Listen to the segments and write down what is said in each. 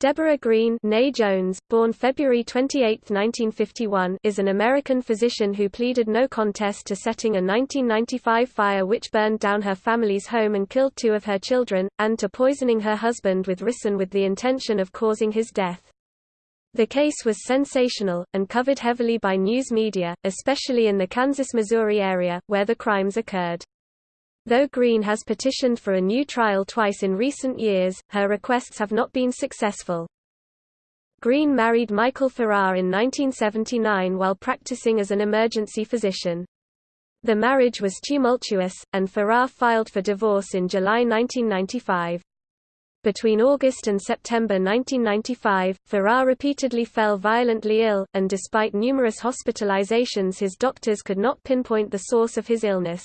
Debora Green Jones, born February 28, 1951, is an American physician who pleaded no contest to setting a 1995 fire which burned down her family's home and killed two of her children, and to poisoning her husband with ricin with the intention of causing his death. The case was sensational, and covered heavily by news media, especially in the Kansas-Missouri area, where the crimes occurred. Though Green has petitioned for a new trial twice in recent years, her requests have not been successful. Green married Michael Farrar in 1979 while practicing as an emergency physician. The marriage was tumultuous, and Farrar filed for divorce in July 1995. Between August and September 1995, Farrar repeatedly fell violently ill, and despite numerous hospitalizations his doctors could not pinpoint the source of his illness.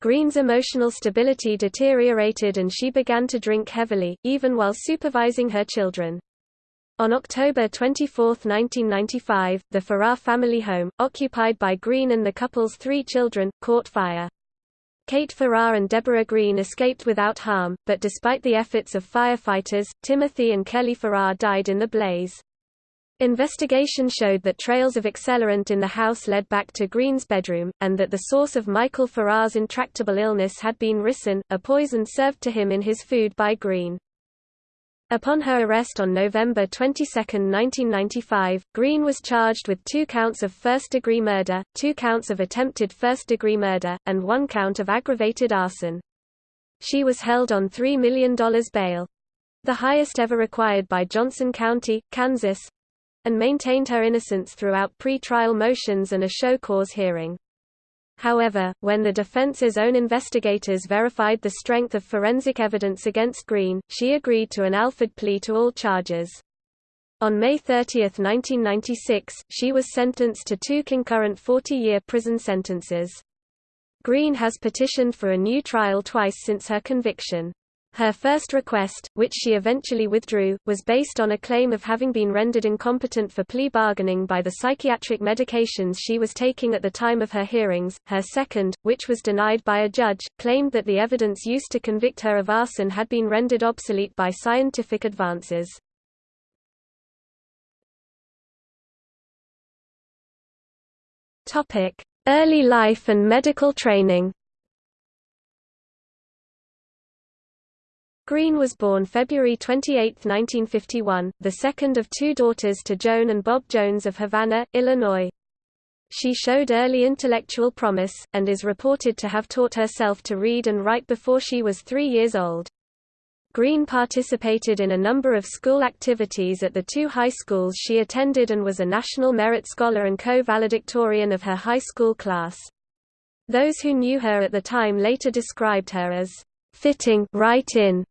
Green's emotional stability deteriorated and she began to drink heavily, even while supervising her children. On October 24, 1995, the Farrar family home, occupied by Green and the couple's three children, caught fire. Kate Farrar and Debora Green escaped without harm, but despite the efforts of firefighters, Timothy and Kelly Farrar died in the blaze. Investigation showed that trails of accelerant in the house led back to Green's bedroom, and that the source of Michael Farrar's intractable illness had been ricin, a poison served to him in his food by Green. Upon her arrest on November 22, 1995, Green was charged with two counts of first-degree murder, two counts of attempted first-degree murder, and one count of aggravated arson. She was held on $3 million bail. The highest ever required by Johnson County, Kansas, and maintained her innocence throughout pre-trial motions and a show cause hearing. However, when the defense's own investigators verified the strength of forensic evidence against Green, she agreed to an Alford plea to all charges. On May 30, 1996, she was sentenced to two concurrent 40-year prison sentences. Green has petitioned for a new trial twice since her conviction. Her first request, which she eventually withdrew, was based on a claim of having been rendered incompetent for plea bargaining by the psychiatric medications she was taking at the time of her hearings. Her second, which was denied by a judge, claimed that the evidence used to convict her of arson had been rendered obsolete by scientific advances. Early life and medical training. Green was born February 28, 1951, the second of two daughters to Joan and Bob Jones of Havana, Illinois. She showed early intellectual promise, and is reported to have taught herself to read and write before she was three years old. Green participated in a number of school activities at the two high schools she attended and was a National Merit Scholar and co-valedictorian of her high school class. Those who knew her at the time later described her as fitting right in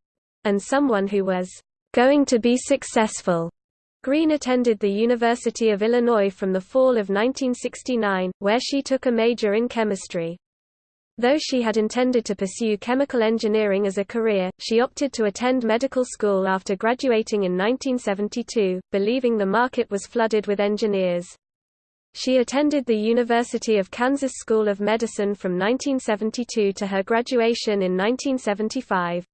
and someone who was going to be successful. Green attended the University of Illinois from the fall of 1969, where she took a major in chemistry. Though she had intended to pursue chemical engineering as a career, she opted to attend medical school after graduating in 1972, believing the market was flooded with engineers. She attended the University of Kansas School of Medicine from 1972 to her graduation in 1975.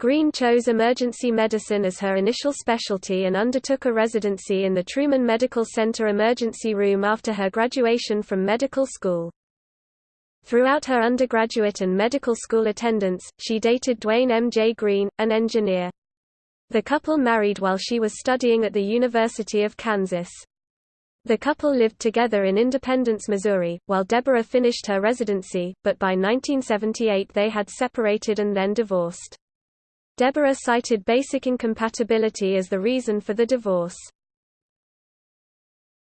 Green chose emergency medicine as her initial specialty and undertook a residency in the Truman Medical Center emergency room after her graduation from medical school. Throughout her undergraduate and medical school attendance, she dated Dwayne M. J. Green, an engineer. The couple married while she was studying at the University of Kansas. The couple lived together in Independence, Missouri, while Debora finished her residency, but by 1978 they had separated and then divorced. Debora cited basic incompatibility as the reason for the divorce.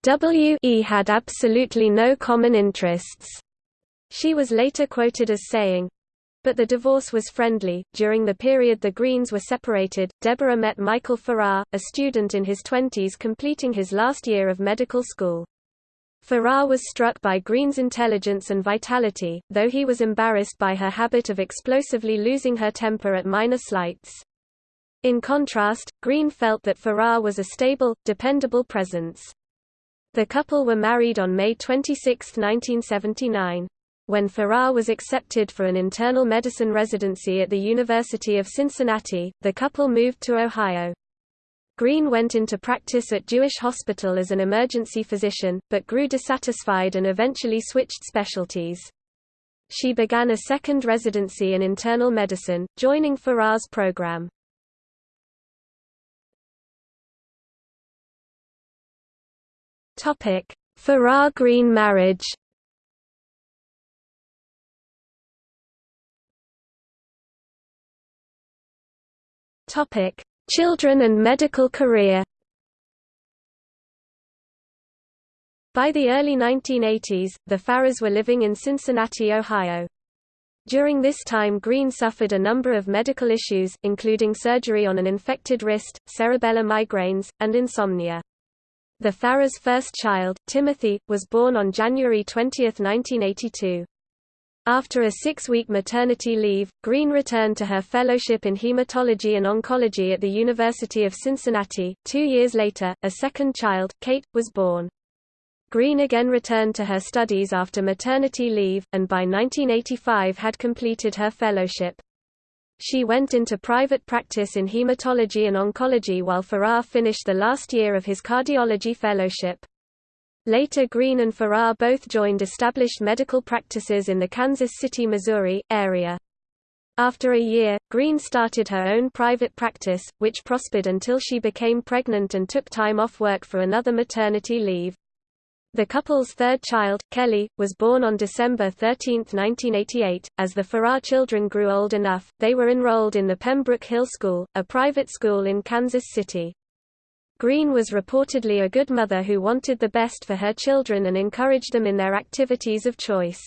W.E. had absolutely no common interests. She was later quoted as saying, but the divorce was friendly. During the period the Greens were separated, Debora met Michael Farrar, a student in his twenties completing his last year of medical school. Farrar was struck by Green's intelligence and vitality, though he was embarrassed by her habit of explosively losing her temper at minor slights. In contrast, Green felt that Farrar was a stable, dependable presence. The couple were married on May 26, 1979. When Farrar was accepted for an internal medicine residency at the University of Cincinnati, the couple moved to Ohio. Green went into practice at Jewish Hospital as an emergency physician, but grew dissatisfied and eventually switched specialties. She began a second residency in internal medicine, joining Farrar's program. Farrar-Green marriage Topic: Children and medical career. By the early 1980s, the Farrars were living in Cincinnati, Ohio. During this time Green suffered a number of medical issues, including surgery on an infected wrist, cerebellar migraines, and insomnia. The Farrars' first child, Timothy, was born on January 20, 1982. After a six-week maternity leave, Green returned to her fellowship in hematology and oncology at the University of Cincinnati. Two years later, a second child, Kate, was born. Green again returned to her studies after maternity leave, and by 1985 had completed her fellowship. She went into private practice in hematology and oncology while Farrar finished the last year of his cardiology fellowship. Later Green and Farrar both joined established medical practices in the Kansas City, Missouri, area. After a year, Green started her own private practice, which prospered until she became pregnant and took time off work for another maternity leave. The couple's third child, Kelly, was born on December 13, 1988. As the Farrar children grew old enough, they were enrolled in the Pembroke Hill School, a private school in Kansas City. Green was reportedly a good mother who wanted the best for her children and encouraged them in their activities of choice.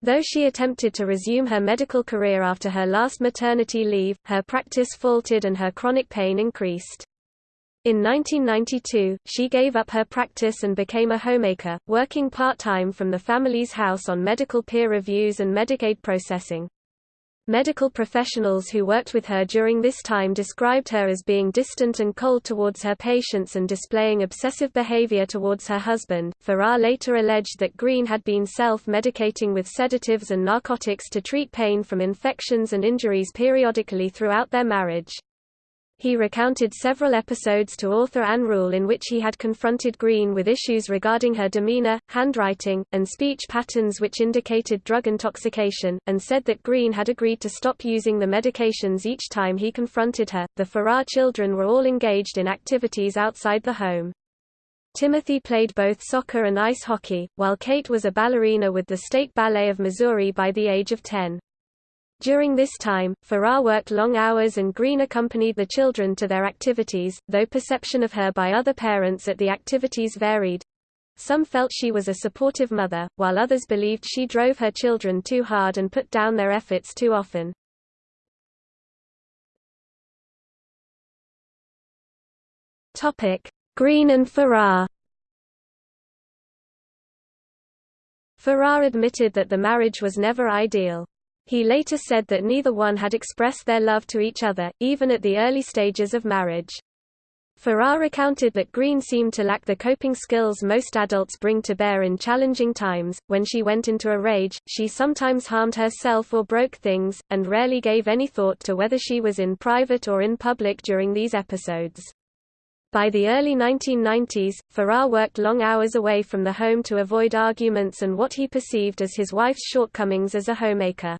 Though she attempted to resume her medical career after her last maternity leave, her practice faltered and her chronic pain increased. In 1992, she gave up her practice and became a homemaker, working part-time from the family's house on medical peer reviews and Medicaid processing. Medical professionals who worked with her during this time described her as being distant and cold towards her patients and displaying obsessive behavior towards her husband. Farrar later alleged that Green had been self-medicating with sedatives and narcotics to treat pain from infections and injuries periodically throughout their marriage. He recounted several episodes to author Ann Rule in which he had confronted Green with issues regarding her demeanor, handwriting, and speech patterns which indicated drug intoxication, and said that Green had agreed to stop using the medications each time he confronted her. The Farrar children were all engaged in activities outside the home. Timothy played both soccer and ice hockey, while Kate was a ballerina with the State Ballet of Missouri by the age of 10. During this time, Farrar worked long hours and Green accompanied the children to their activities, though perception of her by other parents at the activities varied. Some felt she was a supportive mother, while others believed she drove her children too hard and put down their efforts too often. Green and Farrar Farrar admitted that the marriage was never ideal. He later said that neither one had expressed their love to each other, even at the early stages of marriage. Farrar recounted that Green seemed to lack the coping skills most adults bring to bear in challenging times. When she went into a rage, she sometimes harmed herself or broke things, and rarely gave any thought to whether she was in private or in public during these episodes. By the early 1990s, Farrar worked long hours away from the home to avoid arguments and what he perceived as his wife's shortcomings as a homemaker.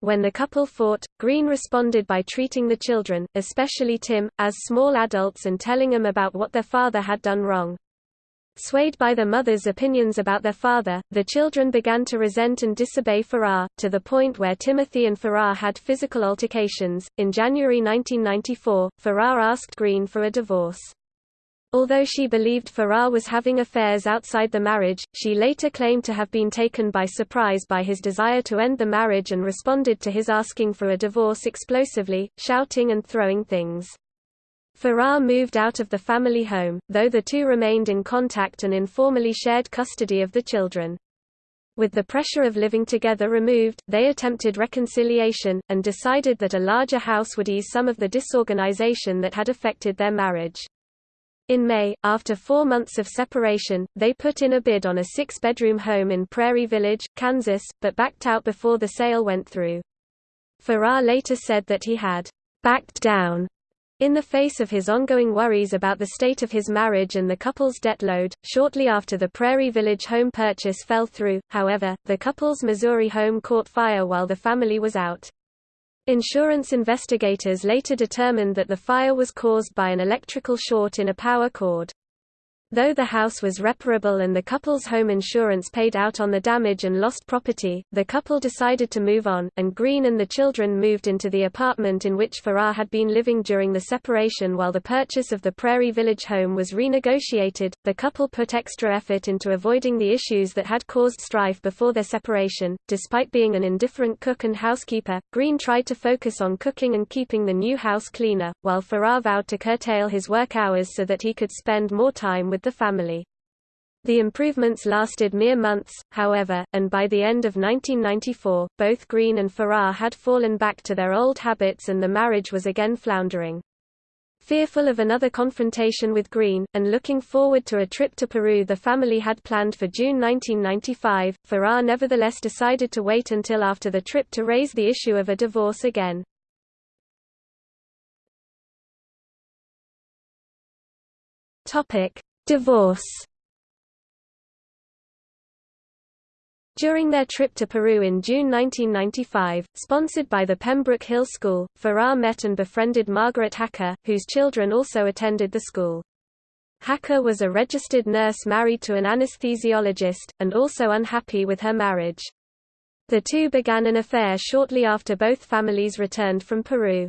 When the couple fought, Green responded by treating the children, especially Tim, as small adults and telling them about what their father had done wrong. Swayed by their mother's opinions about their father, the children began to resent and disobey Farrar, to the point where Timothy and Farrar had physical altercations. In January 1994, Farrar asked Green for a divorce. Although she believed Farrar was having affairs outside the marriage, she later claimed to have been taken by surprise by his desire to end the marriage and responded to his asking for a divorce explosively, shouting and throwing things. Farrar moved out of the family home, though the two remained in contact and informally shared custody of the children. With the pressure of living together removed, they attempted reconciliation, and decided that a larger house would ease some of the disorganization that had affected their marriage. In May, after four months of separation, they put in a bid on a six-bedroom home in Prairie Village, Kansas, but backed out before the sale went through. Farrar later said that he had backed down In the face of his ongoing worries about the state of his marriage and the couple's debt load, shortly after the Prairie Village home purchase fell through, however, the couple's Missouri home caught fire while the family was out. Insurance investigators later determined that the fire was caused by an electrical short in a power cord. Though the house was reparable and the couple's home insurance paid out on the damage and lost property, the couple decided to move on, and Green and the children moved into the apartment in which Farrar had been living during the separation while the purchase of the Prairie Village home was renegotiated. The couple put extra effort into avoiding the issues that had caused strife before their separation. Despite being an indifferent cook and housekeeper, Green tried to focus on cooking and keeping the new house cleaner, while Farrar vowed to curtail his work hours so that he could spend more time with with the family. The improvements lasted mere months, however, and by the end of 1994, both Green and Farrar had fallen back to their old habits and the marriage was again floundering. Fearful of another confrontation with Green, and looking forward to a trip to Peru the family had planned for June 1995, Farrar nevertheless decided to wait until after the trip to raise the issue of a divorce again. Topic: Divorce During their trip to Peru in June 1995, sponsored by the Pembroke Hill School, Farrar met and befriended Margaret Hacker, whose children also attended the school. Hacker was a registered nurse married to an anesthesiologist, and also unhappy with her marriage. The two began an affair shortly after both families returned from Peru.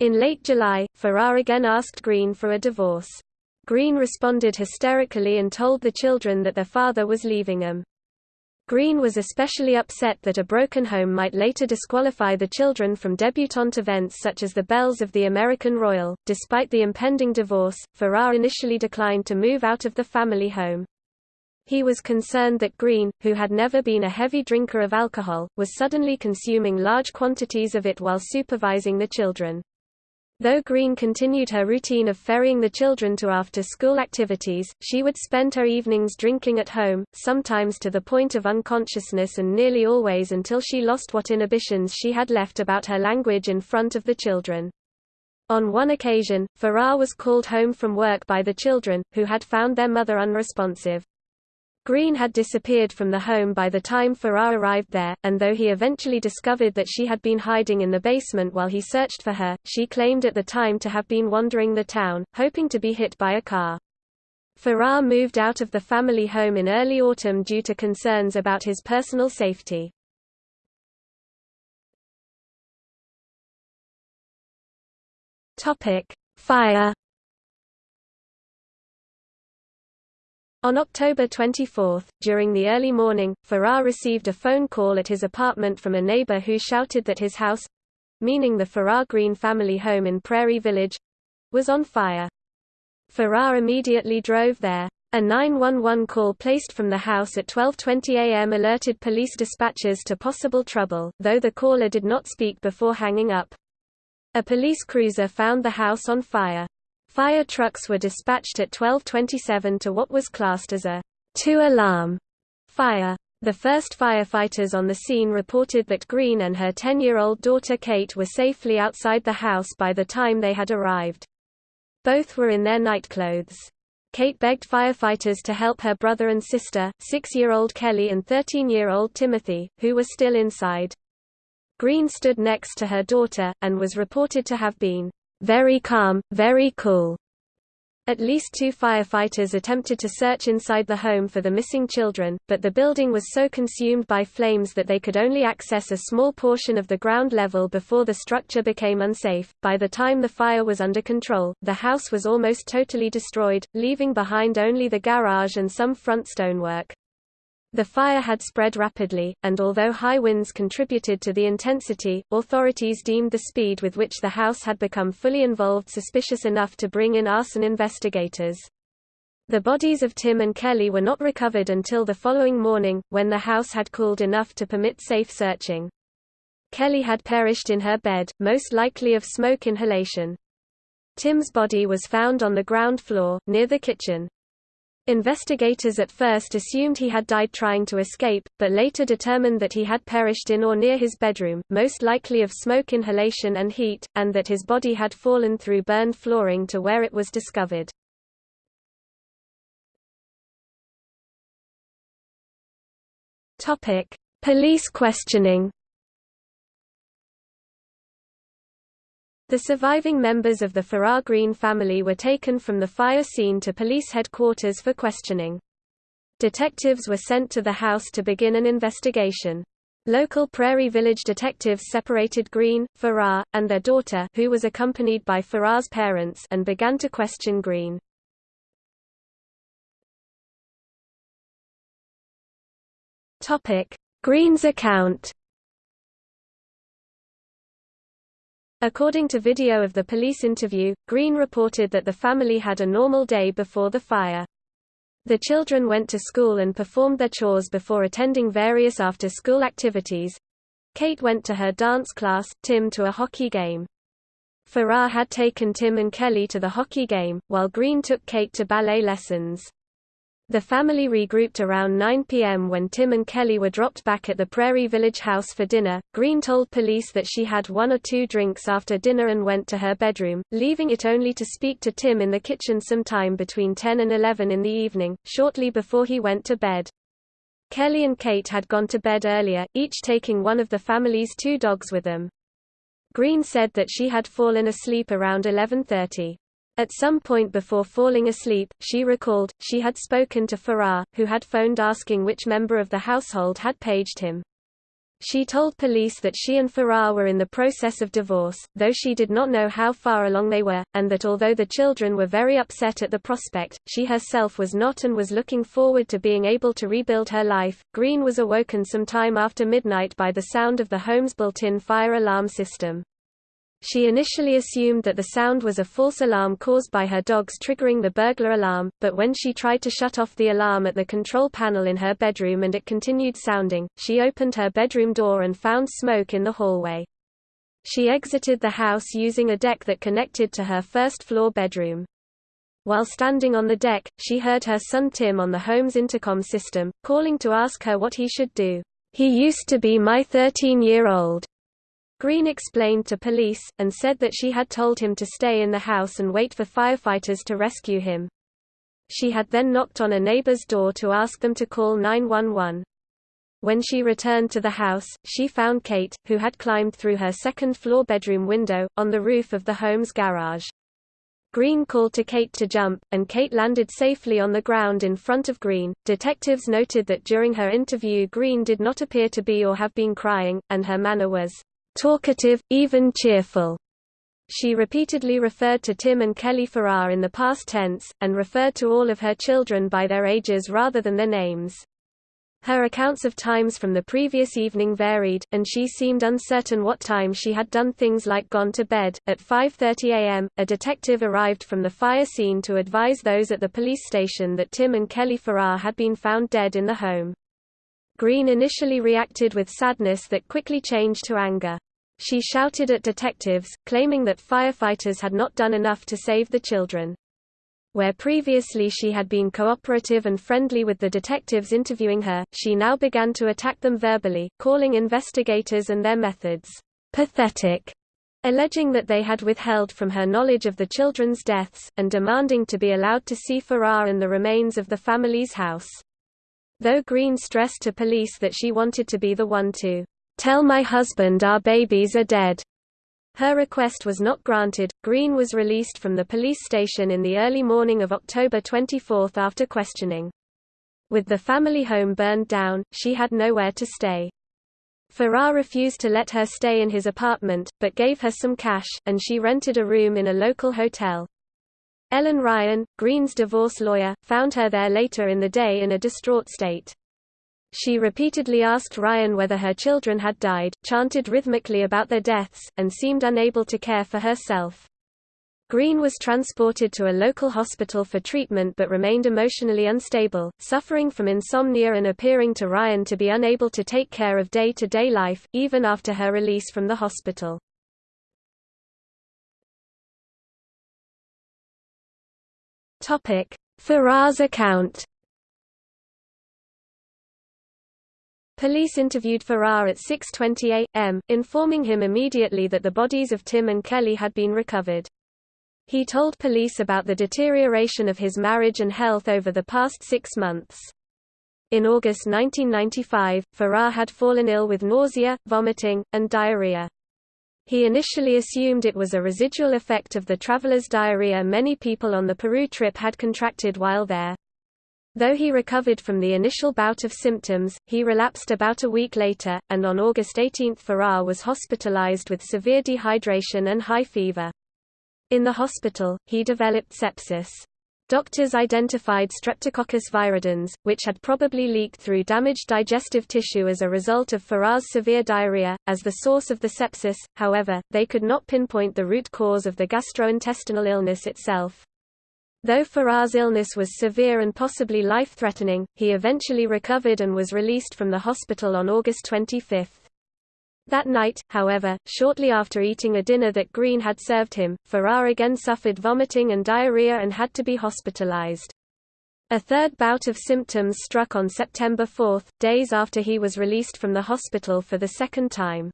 In late July, Farrar again asked Green for a divorce. Green responded hysterically and told the children that their father was leaving them. Green was especially upset that a broken home might later disqualify the children from debutante events such as the Belles of the American Royal. Despite the impending divorce, Farrar initially declined to move out of the family home. He was concerned that Green, who had never been a heavy drinker of alcohol, was suddenly consuming large quantities of it while supervising the children. Though Green continued her routine of ferrying the children to after-school activities, she would spend her evenings drinking at home, sometimes to the point of unconsciousness and nearly always until she lost what inhibitions she had left about her language in front of the children. On one occasion, Farrar was called home from work by the children, who had found their mother unresponsive. Green had disappeared from the home by the time Farrar arrived there, and though he eventually discovered that she had been hiding in the basement while he searched for her, she claimed at the time to have been wandering the town, hoping to be hit by a car. Farrar moved out of the family home in early autumn due to concerns about his personal safety. Fire On October 24, during the early morning, Farrar received a phone call at his apartment from a neighbor who shouted that his house—meaning the Farrar Green family home in Prairie Village—was on fire. Farrar immediately drove there. A 911 call placed from the house at 12.20 am alerted police dispatchers to possible trouble, though the caller did not speak before hanging up. A police cruiser found the house on fire. Fire trucks were dispatched at 1227 to what was classed as a two-alarm fire. The first firefighters on the scene reported that Green and her 10-year-old daughter Kate were safely outside the house by the time they had arrived. Both were in their nightclothes. Kate begged firefighters to help her brother and sister, 6-year-old Kelly and 13-year-old Timothy, who were still inside. Green stood next to her daughter, and was reported to have been very calm, very cool. At least two firefighters attempted to search inside the home for the missing children, but the building was so consumed by flames that they could only access a small portion of the ground level before the structure became unsafe. By the time the fire was under control, the house was almost totally destroyed, leaving behind only the garage and some front stonework. The fire had spread rapidly, and although high winds contributed to the intensity, authorities deemed the speed with which the house had become fully involved suspicious enough to bring in arson investigators. The bodies of Tim and Kelly were not recovered until the following morning, when the house had cooled enough to permit safe searching. Kelly had perished in her bed, most likely of smoke inhalation. Tim's body was found on the ground floor, near the kitchen. Investigators at first assumed he had died trying to escape, but later determined that he had perished in or near his bedroom, most likely of smoke inhalation and heat, and that his body had fallen through burned flooring to where it was discovered. Police questioning The surviving members of the Farrar Green family were taken from the fire scene to police headquarters for questioning. Detectives were sent to the house to begin an investigation. Local Prairie Village detectives separated Green, Farrar, and their daughter who was accompanied by Farrar's parents and began to question Green. Green's account According to video of the police interview, Green reported that the family had a normal day before the fire. The children went to school and performed their chores before attending various after-school activities. Kate went to her dance class, Tim to a hockey game. Farrar had taken Tim and Kelly to the hockey game, while Green took Kate to ballet lessons. The family regrouped around 9 p.m. when Tim and Kelly were dropped back at the Prairie Village house for dinner. Green told police that she had one or two drinks after dinner and went to her bedroom, leaving it only to speak to Tim in the kitchen sometime between 10 and 11 in the evening, shortly before he went to bed. Kelly and Kate had gone to bed earlier, each taking one of the family's two dogs with them. Green said that she had fallen asleep around 11.30. At some point before falling asleep, she recalled, she had spoken to Farrar, who had phoned asking which member of the household had paged him. She told police that she and Farrar were in the process of divorce, though she did not know how far along they were, and that although the children were very upset at the prospect, she herself was not and was looking forward to being able to rebuild her life. Green was awoken some time after midnight by the sound of the home's built-in fire alarm system. She initially assumed that the sound was a false alarm caused by her dogs triggering the burglar alarm, but when she tried to shut off the alarm at the control panel in her bedroom and it continued sounding, she opened her bedroom door and found smoke in the hallway. She exited the house using a deck that connected to her first-floor bedroom. While standing on the deck, she heard her son Tim on the home's intercom system, calling to ask her what he should do. He used to be my 13-year-old. Green explained to police, and said that she had told him to stay in the house and wait for firefighters to rescue him. She had then knocked on a neighbor's door to ask them to call 911. When she returned to the house, she found Kate, who had climbed through her second-floor bedroom window, on the roof of the home's garage. Green called to Kate to jump, and Kate landed safely on the ground in front of Green. Detectives noted that during her interview Green did not appear to be or have been crying, and her manner was talkative, even cheerful. She repeatedly referred to Tim and Kelly Farrar in the past tense, and referred to all of her children by their ages rather than their names. Her accounts of times from the previous evening varied, and she seemed uncertain what time she had done things like gone to bed. At 5:30 a.m., a detective arrived from the fire scene to advise those at the police station that Tim and Kelly Farrar had been found dead in the home. Green initially reacted with sadness that quickly changed to anger. She shouted at detectives, claiming that firefighters had not done enough to save the children. Where previously she had been cooperative and friendly with the detectives interviewing her, she now began to attack them verbally, calling investigators and their methods pathetic, alleging that they had withheld from her knowledge of the children's deaths, and demanding to be allowed to see Farrar and the remains of the family's house. Though Green stressed to police that she wanted to be the one to Tell my husband our babies are dead. Her request was not granted. Green was released from the police station in the early morning of October 24 after questioning. With the family home burned down, she had nowhere to stay. Farrar refused to let her stay in his apartment, but gave her some cash, and she rented a room in a local hotel. Ellen Ryan, Green's divorce lawyer, found her there later in the day in a distraught state. She repeatedly asked Ryan whether her children had died, chanted rhythmically about their deaths, and seemed unable to care for herself. Green was transported to a local hospital for treatment but remained emotionally unstable, suffering from insomnia and appearing to Ryan to be unable to take care of day-to-day -day life, even after her release from the hospital. Farrar's account Police interviewed Farrar at 6.20 am, informing him immediately that the bodies of Tim and Kelly had been recovered. He told police about the deterioration of his marriage and health over the past six months. In August 1995, Farrar had fallen ill with nausea, vomiting, and diarrhea. He initially assumed it was a residual effect of the traveler's diarrhea many people on the Peru trip had contracted while there. Though he recovered from the initial bout of symptoms, he relapsed about a week later, and on August 18 Farrar was hospitalized with severe dehydration and high fever. In the hospital, he developed sepsis. Doctors identified Streptococcus viridans, which had probably leaked through damaged digestive tissue as a result of Farrar's severe diarrhea, as the source of the sepsis, however, they could not pinpoint the root cause of the gastrointestinal illness itself. Though Farrar's illness was severe and possibly life-threatening, he eventually recovered and was released from the hospital on August 25. That night, however, shortly after eating a dinner that Green had served him, Farrar again suffered vomiting and diarrhea and had to be hospitalized. A third bout of symptoms struck on September 4, days after he was released from the hospital for the second time.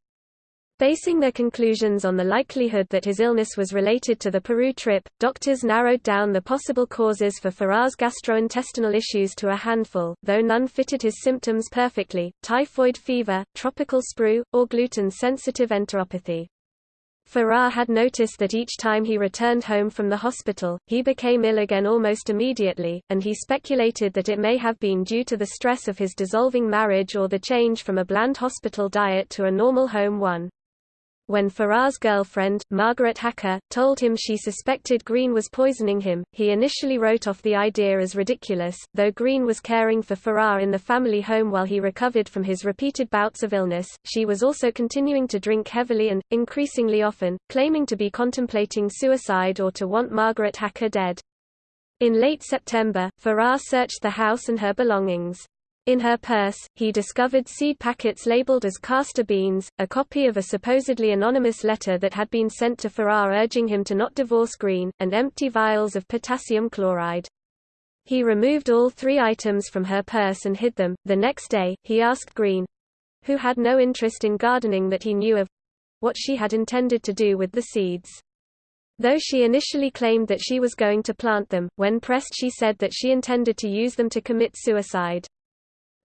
Basing their conclusions on the likelihood that his illness was related to the Peru trip, doctors narrowed down the possible causes for Farrar's gastrointestinal issues to a handful, though none fitted his symptoms perfectly, typhoid fever, tropical sprue, or gluten-sensitive enteropathy. Farrar had noticed that each time he returned home from the hospital, he became ill again almost immediately, and he speculated that it may have been due to the stress of his dissolving marriage or the change from a bland hospital diet to a normal home one. When Farrar's girlfriend, Margaret Hacker, told him she suspected Green was poisoning him, he initially wrote off the idea as ridiculous, though Green was caring for Farrar in the family home while he recovered from his repeated bouts of illness. She was also continuing to drink heavily and, increasingly often, claiming to be contemplating suicide or to want Margaret Hacker dead. In late September, Farrar searched the house and her belongings. In her purse, he discovered seed packets labeled as castor beans, a copy of a supposedly anonymous letter that had been sent to Farrar urging him to not divorce Green, and empty vials of potassium chloride. He removed all three items from her purse and hid them. The next day, he asked Green who had no interest in gardening that he knew of what she had intended to do with the seeds. Though she initially claimed that she was going to plant them, when pressed she said that she intended to use them to commit suicide.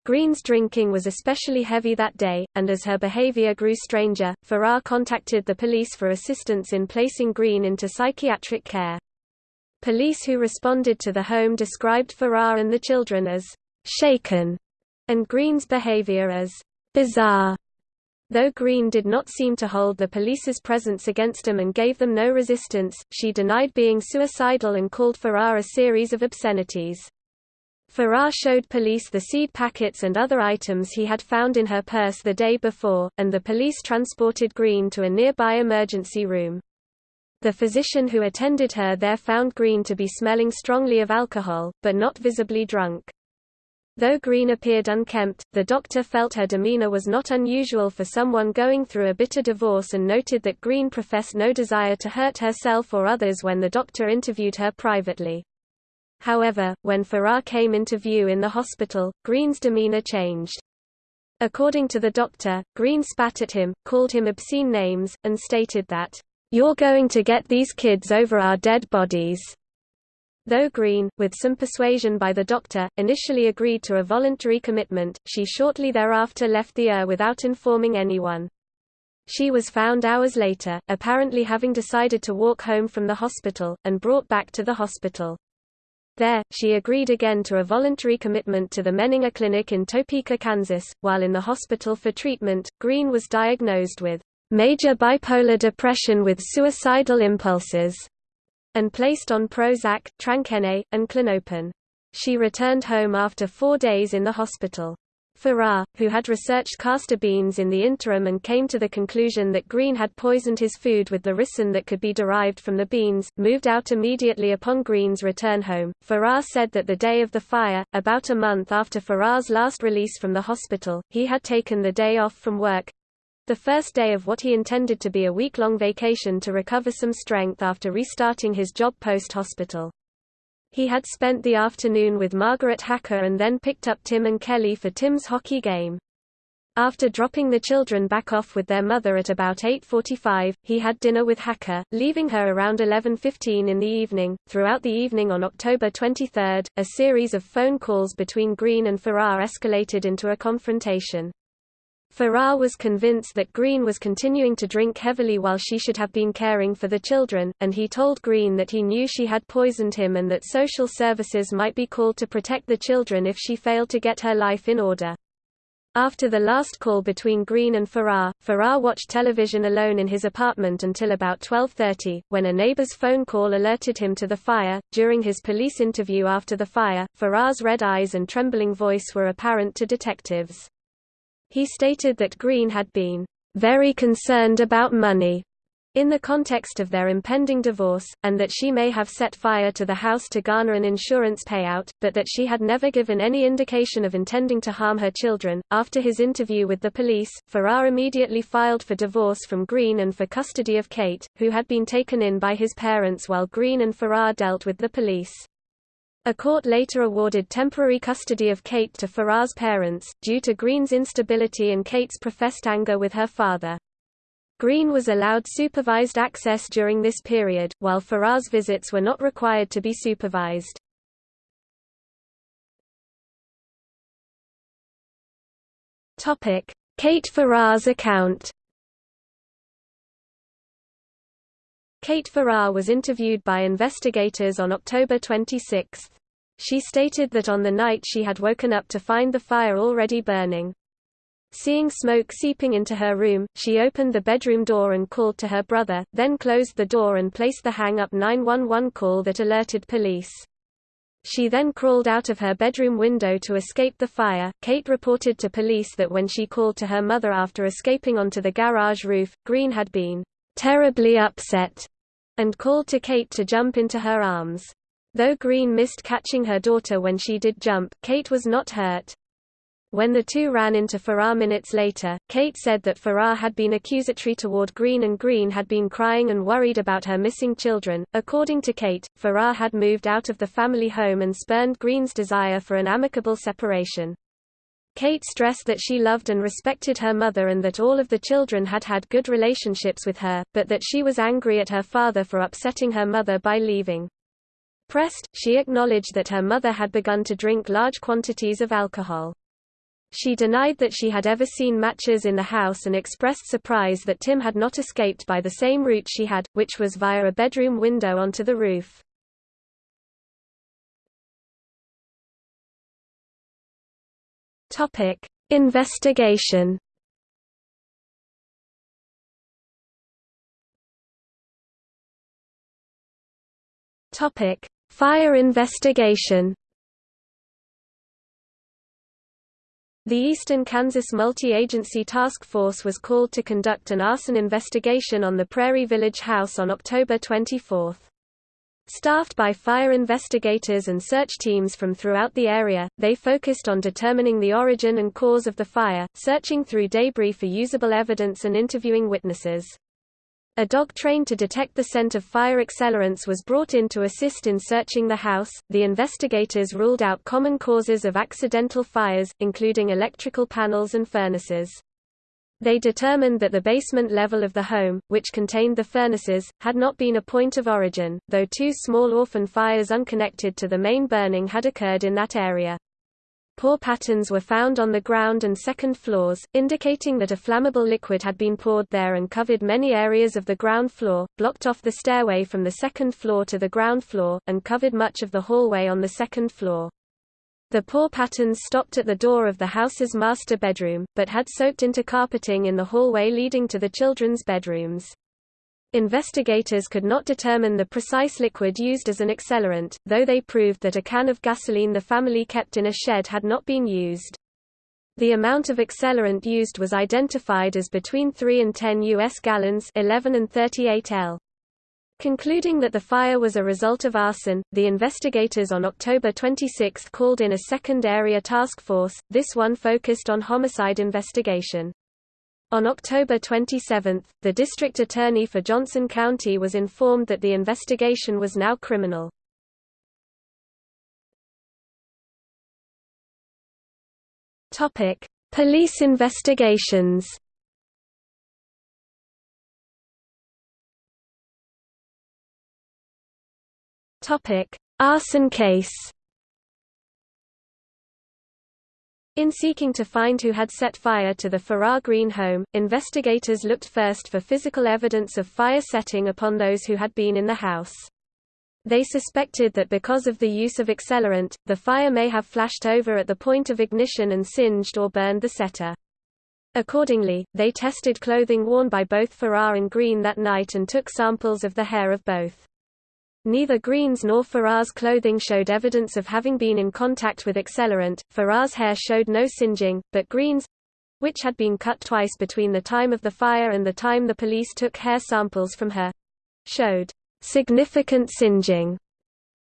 Green's drinking was especially heavy that day, and as her behavior grew stranger, Farrar contacted the police for assistance in placing Green into psychiatric care. Police who responded to the home described Farrar and the children as shaken, and Green's behavior as bizarre. Though Green did not seem to hold the police's presence against him and gave them no resistance, she denied being suicidal and called Farrar a series of obscenities. Farrar showed police the seed packets and other items he had found in her purse the day before, and the police transported Green to a nearby emergency room. The physician who attended her there found Green to be smelling strongly of alcohol, but not visibly drunk. Though Green appeared unkempt, the doctor felt her demeanor was not unusual for someone going through a bitter divorce and noted that Green professed no desire to hurt herself or others when the doctor interviewed her privately. However, when Farrar came into view in the hospital, Green's demeanor changed. According to the doctor, Green spat at him, called him obscene names, and stated that, "'You're going to get these kids over our dead bodies." Though Green, with some persuasion by the doctor, initially agreed to a voluntary commitment, she shortly thereafter left the ER without informing anyone. She was found hours later, apparently having decided to walk home from the hospital, and brought back to the hospital. There, she agreed again to a voluntary commitment to the Menninger Clinic in Topeka, Kansas. While in the hospital for treatment, Green was diagnosed with major bipolar depression with suicidal impulses and placed on Prozac, Tranquenet, and Klonopin. She returned home after four days in the hospital. Farrar, who had researched castor beans in the interim and came to the conclusion that Green had poisoned his food with the ricin that could be derived from the beans, moved out immediately upon Green's return home. Farrar said that the day of the fire, about a month after Farrar's last release from the hospital, he had taken the day off from work, the first day of what he intended to be a week-long vacation to recover some strength after restarting his job post-hospital. He had spent the afternoon with Margaret Hacker and then picked up Tim and Kelly for Tim's hockey game. After dropping the children back off with their mother at about 8.45, he had dinner with Hacker, leaving her around 11.15 in the evening. Throughout the evening on October 23, a series of phone calls between Green and Farrar escalated into a confrontation. Farrar was convinced that Green was continuing to drink heavily while she should have been caring for the children, and he told Green that he knew she had poisoned him and that social services might be called to protect the children if she failed to get her life in order. After the last call between Green and Farrar, Farrar watched television alone in his apartment until about 12.30, when a neighbor's phone call alerted him to the fire. During his police interview after the fire, Farrar's red eyes and trembling voice were apparent to detectives. He stated that Green had been very concerned about money in the context of their impending divorce, and that she may have set fire to the house to garner an insurance payout, but that she had never given any indication of intending to harm her children. After his interview with the police, Farrar immediately filed for divorce from Green and for custody of Kate, who had been taken in by his parents while Green and Farrar dealt with the police. A court later awarded temporary custody of Kate to Farrar's parents, due to Green's instability and Kate's professed anger with her father. Green was allowed supervised access during this period, while Farrar's visits were not required to be supervised. Kate Farrar's account Kate Farrar was interviewed by investigators on October 26. She stated that on the night she had woken up to find the fire already burning. Seeing smoke seeping into her room, she opened the bedroom door and called to her brother, then closed the door and placed the hang-up 911 call that alerted police. She then crawled out of her bedroom window to escape the fire. Kate reported to police that when she called to her mother after escaping onto the garage roof, Green had been terribly upset and called to Kate to jump into her arms. Though Green missed catching her daughter when she did jump, Kate was not hurt. When the two ran into Farrar minutes later, Kate said that Farrar had been accusatory toward Green and Green had been crying and worried about her missing children. According to Kate, Farrar had moved out of the family home and spurned Green's desire for an amicable separation. Kate stressed that she loved and respected her mother and that all of the children had had good relationships with her, but that she was angry at her father for upsetting her mother by leaving. Pressed, she acknowledged that her mother had begun to drink large quantities of alcohol. She denied that she had ever seen matches in the house and expressed surprise that Tim had not escaped by the same route she had, which was via a bedroom window onto the roof. Topic: Investigation. Topic: Fire investigation. The Eastern Kansas Multi-Agency Task Force was called to conduct an arson investigation on the Prairie Village house on October 24. Staffed by fire investigators and search teams from throughout the area, they focused on determining the origin and cause of the fire, searching through debris for usable evidence and interviewing witnesses. A dog trained to detect the scent of fire accelerants was brought in to assist in searching the house. The investigators ruled out common causes of accidental fires, including electrical panels and furnaces. They determined that the basement level of the home, which contained the furnaces, had not been a point of origin, though two small orphan fires unconnected to the main burning had occurred in that area. Pour patterns were found on the ground and second floors, indicating that a flammable liquid had been poured there and covered many areas of the ground floor, blocked off the stairway from the second floor to the ground floor, and covered much of the hallway on the second floor. The pour patterns stopped at the door of the house's master bedroom, but had soaked into carpeting in the hallway leading to the children's bedrooms. Investigators could not determine the precise liquid used as an accelerant, though they proved that a can of gasoline the family kept in a shed had not been used. The amount of accelerant used was identified as between 3 and 10 U.S. gallons 11 and 38 L. Concluding that the fire was a result of arson, the investigators on October 26 called in a second area task force, this one focused on homicide investigation. On October 27, the district attorney for Johnson County was informed that the investigation was now criminal. Topic: Police investigations. Topic: Arson case. In seeking to find who had set fire to the Farrar Green home, investigators looked first for physical evidence of fire setting upon those who had been in the house. They suspected that because of the use of accelerant, the fire may have flashed over at the point of ignition and singed or burned the setter. Accordingly, they tested clothing worn by both Farrar and Green that night and took samples of the hair of both. Neither Green's nor Farrar's clothing showed evidence of having been in contact with accelerant. Farrar's hair showed no singeing, but Green's which had been cut twice between the time of the fire and the time the police took hair samples from her showed significant singeing.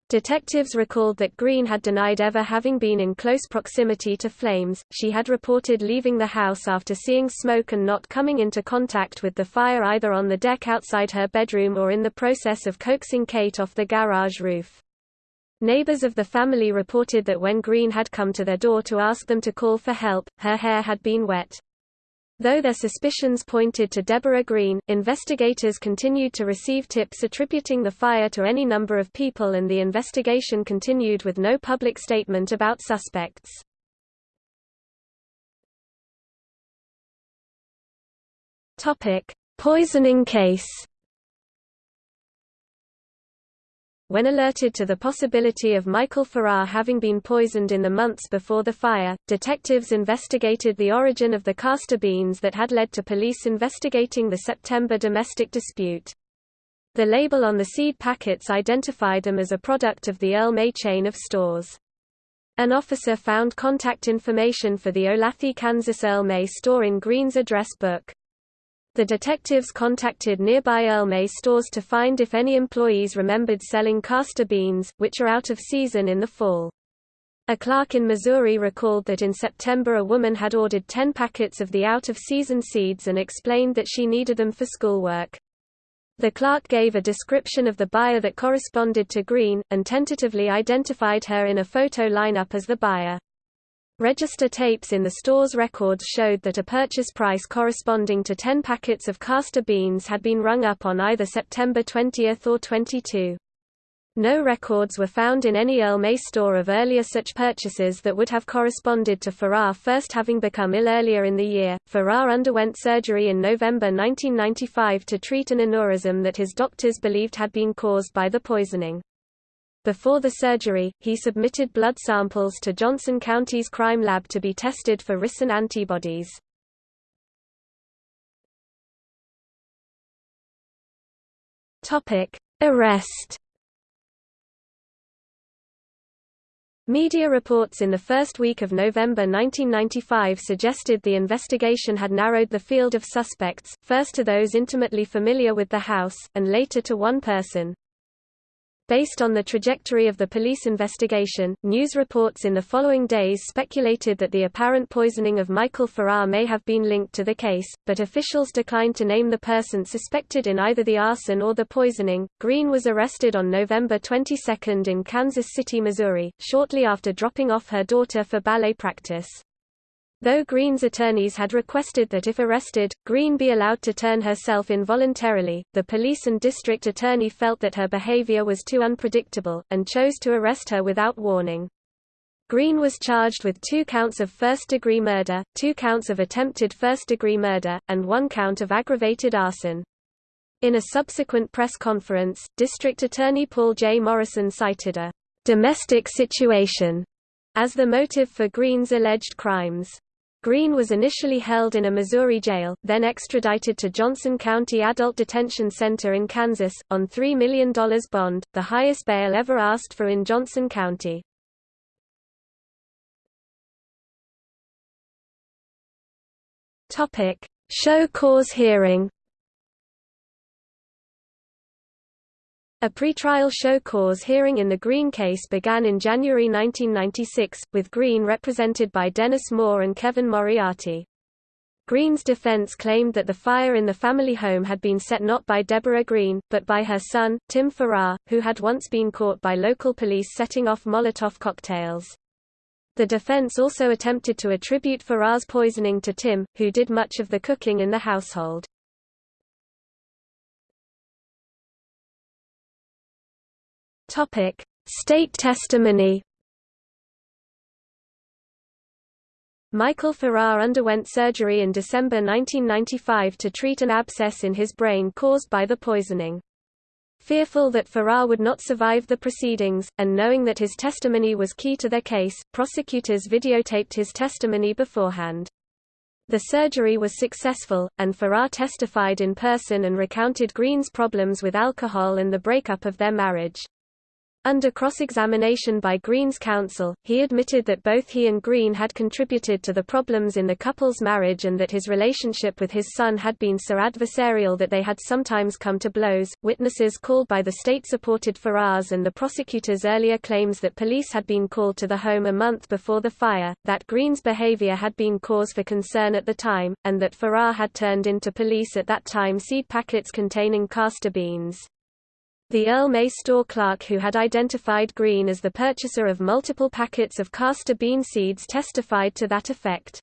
Detectives recalled that Green had denied ever having been in close proximity to flames, she had reported leaving the house after seeing smoke and not coming into contact with the fire either on the deck outside her bedroom or in the process of coaxing Kate off the garage roof. Neighbors of the family reported that when Green had come to their door to ask them to call for help, her hair had been wet. Though their suspicions pointed to Debora Green, investigators continued to receive tips attributing the fire to any number of people and the investigation continued with no public statement about suspects. Poisoning case When alerted to the possibility of Michael Farrar having been poisoned in the months before the fire, detectives investigated the origin of the castor beans that had led to police investigating the September domestic dispute. The label on the seed packets identified them as a product of the Earl May chain of stores. An officer found contact information for the Olathe, Kansas Earl May store in Green's address book. The detectives contacted nearby Earl May stores to find if any employees remembered selling castor beans, which are out of season in the fall. A clerk in Missouri recalled that in September a woman had ordered 10 packets of the out-of-season seeds and explained that she needed them for schoolwork. The clerk gave a description of the buyer that corresponded to Green, and tentatively identified her in a photo lineup as the buyer. Register tapes in the store's records showed that a purchase price corresponding to 10 packets of castor beans had been rung up on either September 20 or 22. No records were found in any Earl May store of earlier such purchases that would have corresponded to Farrar first having become ill earlier in the year. Farrar underwent surgery in November 1995 to treat an aneurysm that his doctors believed had been caused by the poisoning. Before the surgery, he submitted blood samples to Johnson County's crime lab to be tested for ricin antibodies. Arrest. Media reports in the first week of November 1995 suggested the investigation had narrowed the field of suspects, first to those intimately familiar with the house, and later to one person. Based on the trajectory of the police investigation, news reports in the following days speculated that the apparent poisoning of Michael Farrar may have been linked to the case, but officials declined to name the person suspected in either the arson or the poisoning. Green was arrested on November 22 in Kansas City, Missouri, shortly after dropping off her daughter for ballet practice. Though Green's attorneys had requested that if arrested, Green be allowed to turn herself in voluntarily, the police and district attorney felt that her behavior was too unpredictable, and chose to arrest her without warning. Green was charged with two counts of first-degree murder, two counts of attempted first-degree murder, and one count of aggravated arson. In a subsequent press conference, District Attorney Paul J. Morrison cited a domestic situation as the motive for Green's alleged crimes. Green was initially held in a Missouri jail, then extradited to Johnson County Adult Detention Center in Kansas, on $3 million bond, the highest bail ever asked for in Johnson County. Show cause hearing A pretrial show cause hearing in the Green case began in January 1996, with Green represented by Dennis Moore and Kevin Moriarty. Green's defense claimed that the fire in the family home had been set not by Debora Green, but by her son, Tim Farrar, who had once been caught by local police setting off Molotov cocktails. The defense also attempted to attribute Farrar's poisoning to Tim, who did much of the cooking in the household. Topic: State testimony. Michael Farrar underwent surgery in December 1995 to treat an abscess in his brain caused by the poisoning. Fearful that Farrar would not survive the proceedings, and knowing that his testimony was key to their case, prosecutors videotaped his testimony beforehand. The surgery was successful, and Farrar testified in person and recounted Green's problems with alcohol and the breakup of their marriage. Under cross-examination by Green's counsel, he admitted that both he and Green had contributed to the problems in the couple's marriage and that his relationship with his son had been so adversarial that they had sometimes come to blows. Witnesses called by the state supported Farrar's and the prosecutor's earlier claims that police had been called to the home a month before the fire, that Green's behavior had been cause for concern at the time, and that Farrar had turned into police at that time seed packets containing castor beans. The Earl May store clerk who had identified Green as the purchaser of multiple packets of castor bean seeds testified to that effect.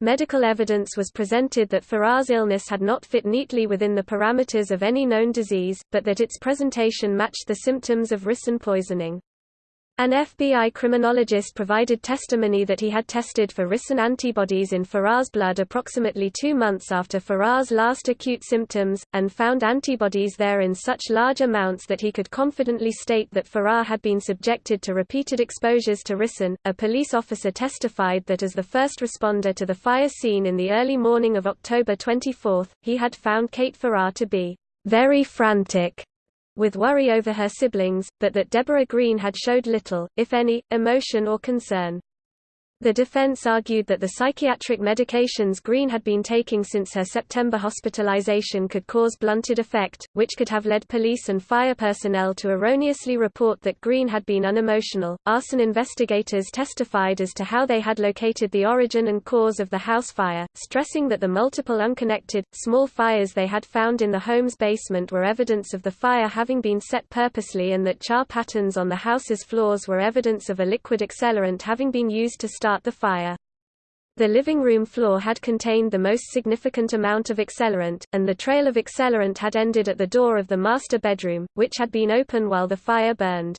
Medical evidence was presented that Farrar's illness had not fit neatly within the parameters of any known disease, but that its presentation matched the symptoms of ricin poisoning. An FBI criminologist provided testimony that he had tested for ricin antibodies in Farrar's blood approximately two months after Farrar's last acute symptoms, and found antibodies there in such large amounts that he could confidently state that Farrar had been subjected to repeated exposures to ricin. A police officer testified that as the first responder to the fire scene in the early morning of October 24, he had found Kate Farrar to be very frantic with worry over her siblings, but that Debora Green had showed little, if any, emotion or concern. The defense argued that the psychiatric medications Green had been taking since her September hospitalization could cause blunted affect, which could have led police and fire personnel to erroneously report that Green had been unemotional. Arson investigators testified as to how they had located the origin and cause of the house fire, stressing that the multiple unconnected, small fires they had found in the home's basement were evidence of the fire having been set purposely and that char patterns on the house's floors were evidence of a liquid accelerant having been used to start start the fire. The living room floor had contained the most significant amount of accelerant, and the trail of accelerant had ended at the door of the master bedroom, which had been open while the fire burned.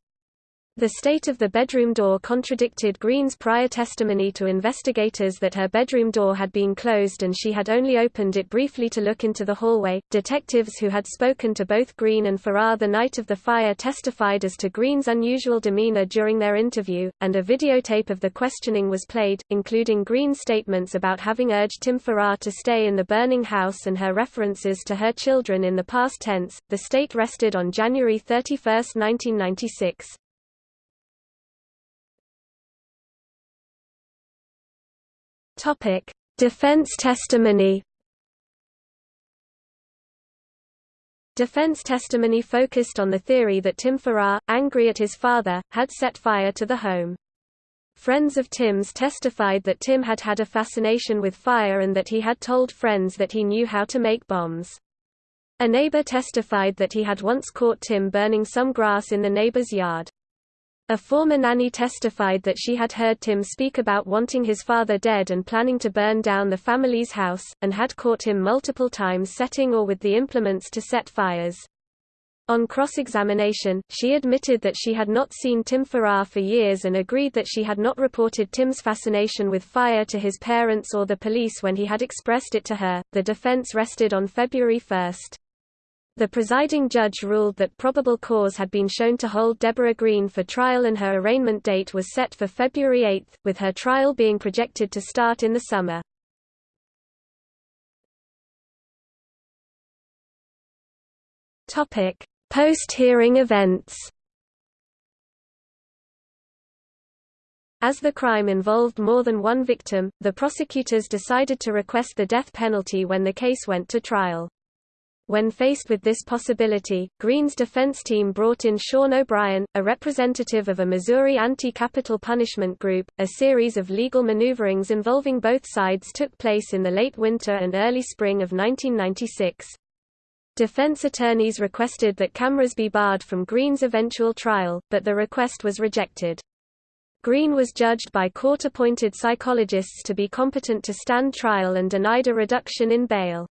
The state of the bedroom door contradicted Green's prior testimony to investigators that her bedroom door had been closed and she had only opened it briefly to look into the hallway. Detectives who had spoken to both Green and Farrar the night of the fire testified as to Green's unusual demeanor during their interview, and a videotape of the questioning was played, including Green's statements about having urged Tim Farrar to stay in the burning house and her references to her children in the past tense. The state rested on January 31, 1996. Topic: Defense testimony. Defense testimony focused on the theory that Tim Farrar, angry at his father, had set fire to the home. Friends of Tim's testified that Tim had had a fascination with fire and that he had told friends that he knew how to make bombs. A neighbor testified that he had once caught Tim burning some grass in the neighbor's yard. A former nanny testified that she had heard Tim speak about wanting his father dead and planning to burn down the family's house, and had caught him multiple times setting or with the implements to set fires. On cross-examination, she admitted that she had not seen Tim Farrar for years and agreed that she had not reported Tim's fascination with fire to his parents or the police when he had expressed it to her. The defense rested on February 1. The presiding judge ruled that probable cause had been shown to hold Debora Green for trial and her arraignment date was set for February 8, with her trial being projected to start in the summer. Post-hearing events As the crime involved more than one victim, the prosecutors decided to request the death penalty when the case went to trial. When faced with this possibility, Green's defense team brought in Sean O'Brien, a representative of a Missouri anti-capital punishment group. A series of legal maneuverings involving both sides took place in the late winter and early spring of 1996. Defense attorneys requested that cameras be barred from Green's eventual trial, but the request was rejected. Green was judged by court-appointed psychologists to be competent to stand trial and denied a reduction in bail.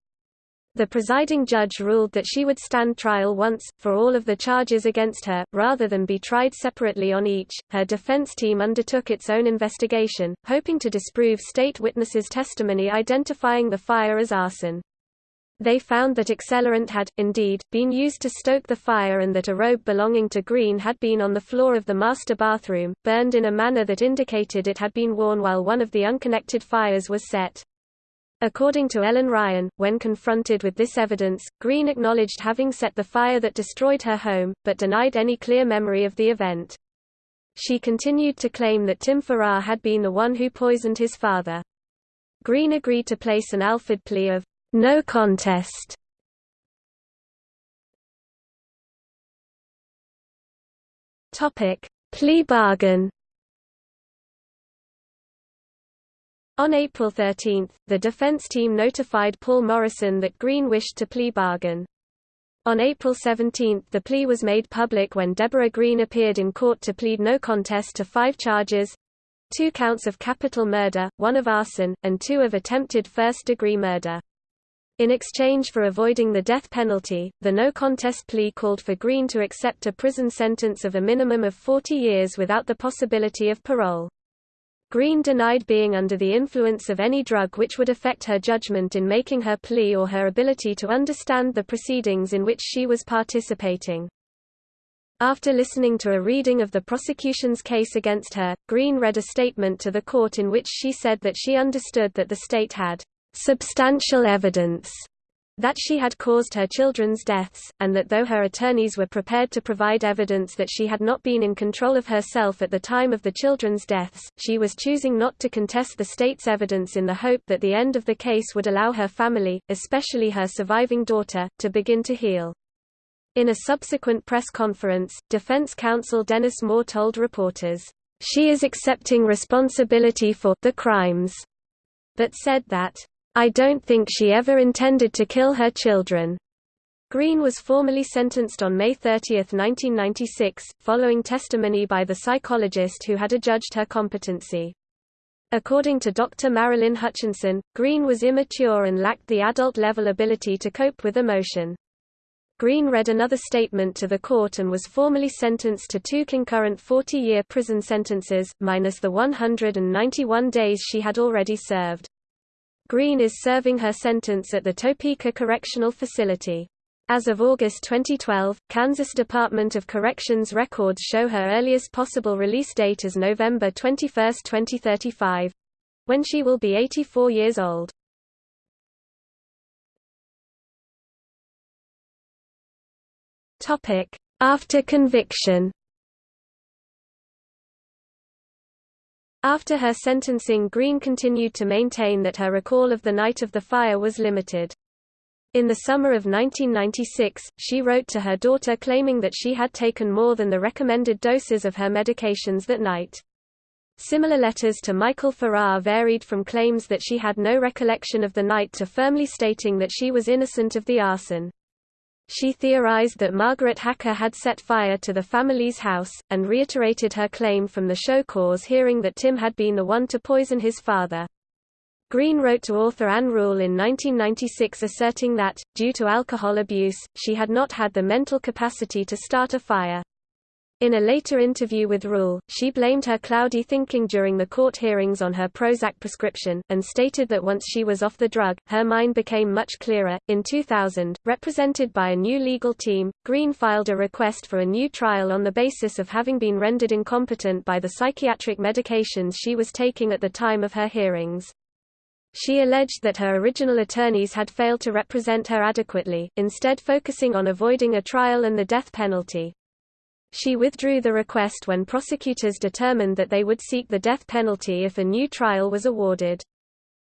The presiding judge ruled that she would stand trial once, for all of the charges against her, rather than be tried separately on each. Her defense team undertook its own investigation, hoping to disprove state witnesses' testimony identifying the fire as arson. They found that accelerant had, indeed, been used to stoke the fire and that a robe belonging to Green had been on the floor of the master bathroom, burned in a manner that indicated it had been worn while one of the unconnected fires was set. According to Ellen Ryan, when confronted with this evidence, Green acknowledged having set the fire that destroyed her home, but denied any clear memory of the event. She continued to claim that Tim Farrar had been the one who poisoned his father. Green agreed to place an Alford plea of no contest. Topic: Plea bargain. On April 13, the defense team notified Paul Morrison that Green wished to plea bargain. On April 17 the plea was made public when Debora Green appeared in court to plead no contest to five charges—two counts of capital murder, one of arson, and two of attempted first-degree murder. In exchange for avoiding the death penalty, the no contest plea called for Green to accept a prison sentence of a minimum of 40 years without the possibility of parole. Green denied being under the influence of any drug which would affect her judgment in making her plea or her ability to understand the proceedings in which she was participating. After listening to a reading of the prosecution's case against her, Green read a statement to the court in which she said that she understood that the state had substantial evidence that she had caused her children's deaths, and that though her attorneys were prepared to provide evidence that she had not been in control of herself at the time of the children's deaths, she was choosing not to contest the state's evidence in the hope that the end of the case would allow her family, especially her surviving daughter, to begin to heal. In a subsequent press conference, defense counsel Dennis Moore told reporters, "...she is accepting responsibility for the crimes," but said that I don't think she ever intended to kill her children. Green was formally sentenced on May 30, 1996, following testimony by the psychologist who had adjudged her competency. According to Dr. Marilyn Hutchinson, Green was immature and lacked the adult-level ability to cope with emotion. Green read another statement to the court and was formally sentenced to two concurrent 40-year prison sentences, minus the 191 days she had already served. Green is serving her sentence at the Topeka Correctional Facility. As of August 2012, Kansas Department of Corrections records show her earliest possible release date as November 21, 2035 when she will be 84 years old. After conviction After her sentencing Green continued to maintain that her recall of the night of the fire was limited. In the summer of 1996, she wrote to her daughter claiming that she had taken more than the recommended doses of her medications that night. Similar letters to Michael Farrar varied from claims that she had no recollection of the night to firmly stating that she was innocent of the arson. She theorized that Margaret Hacker had set fire to the family's house, and reiterated her claim from the show cause hearing that Tim had been the one to poison his father. Green wrote to author Ann Rule in 1996 asserting that, due to alcohol abuse, she had not had the mental capacity to start a fire. In a later interview with Rule, she blamed her cloudy thinking during the court hearings on her Prozac prescription, and stated that once she was off the drug, her mind became much clearer. In 2000, represented by a new legal team, Green filed a request for a new trial on the basis of having been rendered incompetent by the psychiatric medications she was taking at the time of her hearings. She alleged that her original attorneys had failed to represent her adequately, instead focusing on avoiding a trial and the death penalty. She withdrew the request when prosecutors determined that they would seek the death penalty if a new trial was awarded.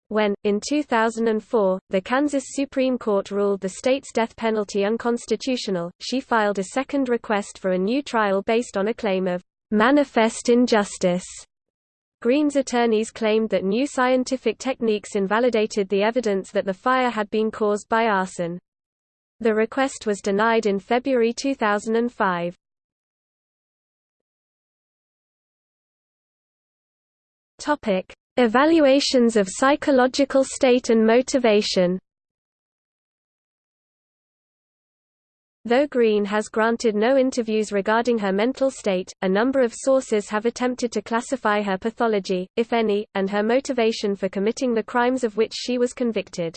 When, in 2004, the Kansas Supreme Court ruled the state's death penalty unconstitutional, she filed a second request for a new trial based on a claim of manifest injustice. Green's attorneys claimed that new scientific techniques invalidated the evidence that the fire had been caused by arson. The request was denied in February 2005. Topic: Evaluations of psychological state and motivation. Though Green has granted no interviews regarding her mental state, a number of sources have attempted to classify her pathology, if any, and her motivation for committing the crimes of which she was convicted.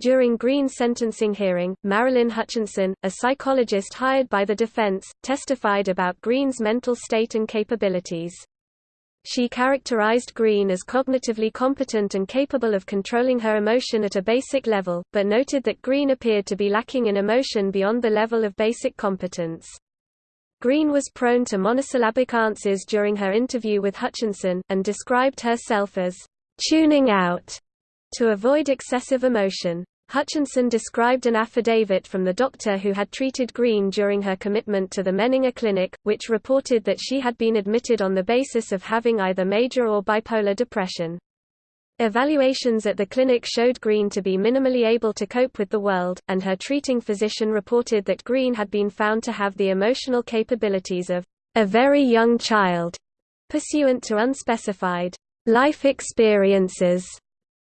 During Green's sentencing hearing, Marilyn Hutchinson, a psychologist hired by the defense, testified about Green's mental state and capabilities. She characterized Green as cognitively competent and capable of controlling her emotion at a basic level, but noted that Green appeared to be lacking in emotion beyond the level of basic competence. Green was prone to monosyllabic answers during her interview with Hutchinson, and described herself as tuning out to avoid excessive emotion. Hutchinson described an affidavit from the doctor who had treated Green during her commitment to the Menninger Clinic, which reported that she had been admitted on the basis of having either major or bipolar depression. Evaluations at the clinic showed Green to be minimally able to cope with the world, and her treating physician reported that Green had been found to have the emotional capabilities of a very young child, pursuant to unspecified life experiences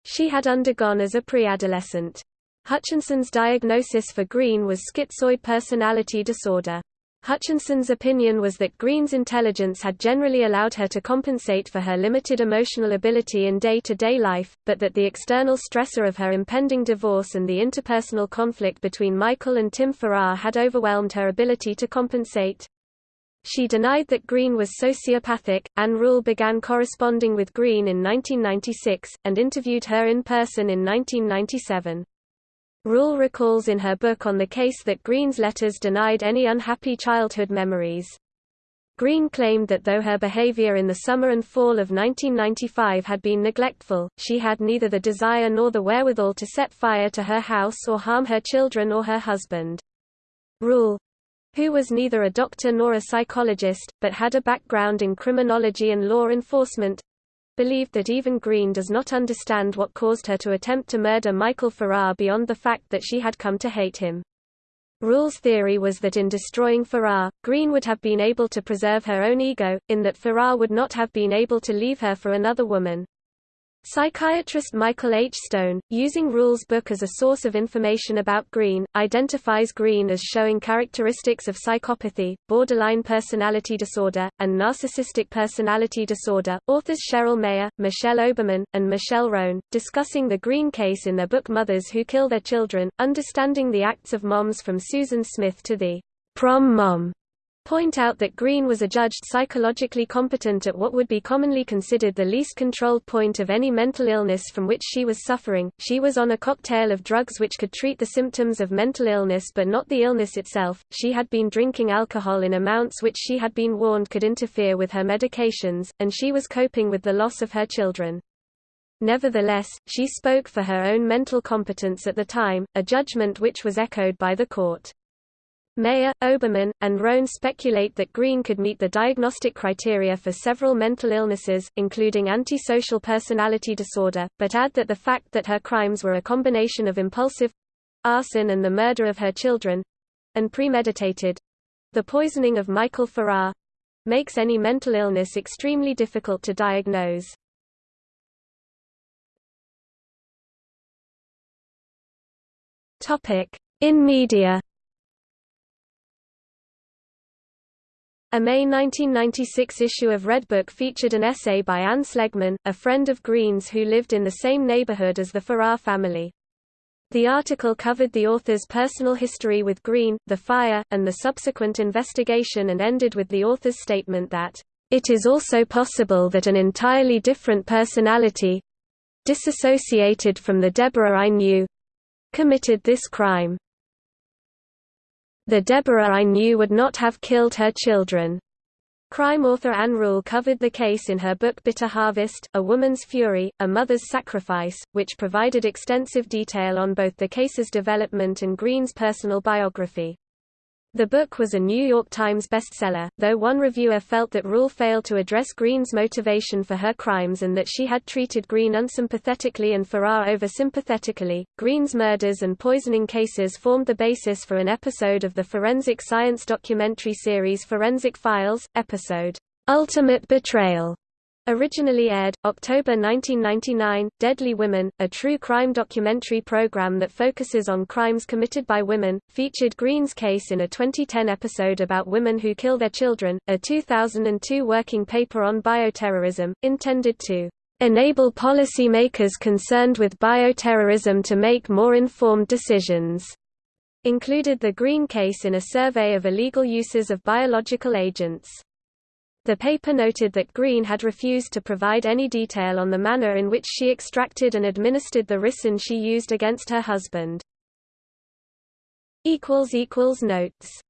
she had undergone as a preadolescent. Hutchinson's diagnosis for Green was schizoid personality disorder. Hutchinson's opinion was that Green's intelligence had generally allowed her to compensate for her limited emotional ability in day-to-day -day life, but that the external stressor of her impending divorce and the interpersonal conflict between Michael and Tim Farrar had overwhelmed her ability to compensate. She denied that Green was sociopathic. Ann Rule began corresponding with Green in 1996, and interviewed her in person in 1997. Rule recalls in her book on the case that Green's letters denied any unhappy childhood memories. Green claimed that though her behavior in the summer and fall of 1995 had been neglectful, she had neither the desire nor the wherewithal to set fire to her house or harm her children or her husband. Rule, who was neither a doctor nor a psychologist, but had a background in criminology and law enforcement, believed that even Green does not understand what caused her to attempt to murder Michael Farrar beyond the fact that she had come to hate him. Rule's theory was that in destroying Farrar, Green would have been able to preserve her own ego, in that Farrar would not have been able to leave her for another woman. Psychiatrist Michael H. Stone, using Rule's book as a source of information about Green, identifies Green as showing characteristics of psychopathy, borderline personality disorder, and narcissistic personality disorder. Authors Cheryl Meyer, Michelle Oberman, and Michelle Rone, discussing the Green case in their book Mothers Who Kill Their Children, Understanding the Acts of Moms from Susan Smith to the prom mom point out that Green was adjudged psychologically competent at what would be commonly considered the least controlled point of any mental illness from which she was suffering. She was on a cocktail of drugs which could treat the symptoms of mental illness but not the illness itself. She had been drinking alcohol in amounts which she had been warned could interfere with her medications, and she was coping with the loss of her children. Nevertheless, she spoke for her own mental competence at the time, a judgment which was echoed by the court. Meyer, Oberman, and Rone speculate that Green could meet the diagnostic criteria for several mental illnesses, including antisocial personality disorder, but add that the fact that her crimes were a combination of impulsive arson and the murder of her children and premeditated the poisoning of Michael Farrar makes any mental illness extremely difficult to diagnose. In media A May 1996 issue of Redbook featured an essay by Anne Slegman, a friend of Green's who lived in the same neighborhood as the Farrar family. The article covered the author's personal history with Green, the fire, and the subsequent investigation and ended with the author's statement that, "...it is also possible that an entirely different personality—disassociated from the Debora I knew—committed this crime." The Debora I knew would not have killed her children. Crime author Ann Rule covered the case in her book Bitter Harvest, A Woman's Fury, A Mother's Sacrifice, which provided extensive detail on both the case's development and Green's personal biography. The book was a New York Times bestseller, though one reviewer felt that Rule failed to address Green's motivation for her crimes and that she had treated Green unsympathetically and Farrar over-sympathetically. Green's murders and poisoning cases formed the basis for an episode of the forensic science documentary series Forensic Files, episode, Ultimate Betrayal, Originally aired, October 1999, Deadly Women, a true crime documentary program that focuses on crimes committed by women, featured Green's case in a 2010 episode about women who kill their children, a 2002 working paper on bioterrorism, intended to enable policymakers concerned with bioterrorism to make more informed decisions, included the Green case in a survey of illegal uses of biological agents. The paper noted that Green had refused to provide any detail on the manner in which she extracted and administered the ricin she used against her husband. Notes